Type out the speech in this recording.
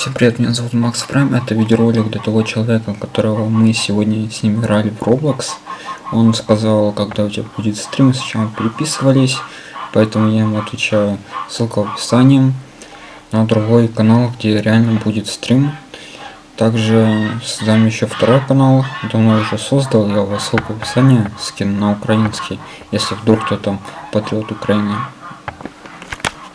Всем привет, меня зовут Макс Прайм, это видеоролик для того человека, которого мы сегодня с ним играли в Roblox. Он сказал, когда у тебя будет стрим, с чем переписывались, поэтому я ему отвечаю, ссылка в описании на другой канал, где реально будет стрим. Также создам еще второй канал, давно уже создал, я его ссылку в описании скину на украинский, если вдруг кто-то патриот Украины.